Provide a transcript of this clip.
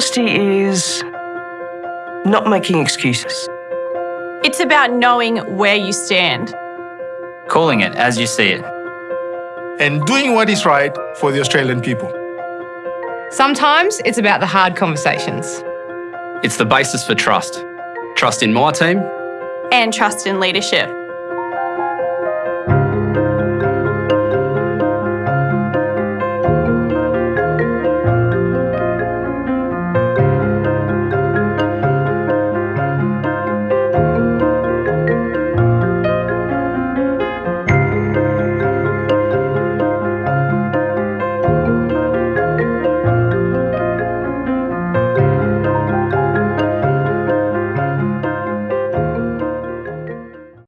Honesty is not making excuses. It's about knowing where you stand. Calling it as you see it. And doing what is right for the Australian people. Sometimes it's about the hard conversations. It's the basis for trust. Trust in my team And trust in leadership.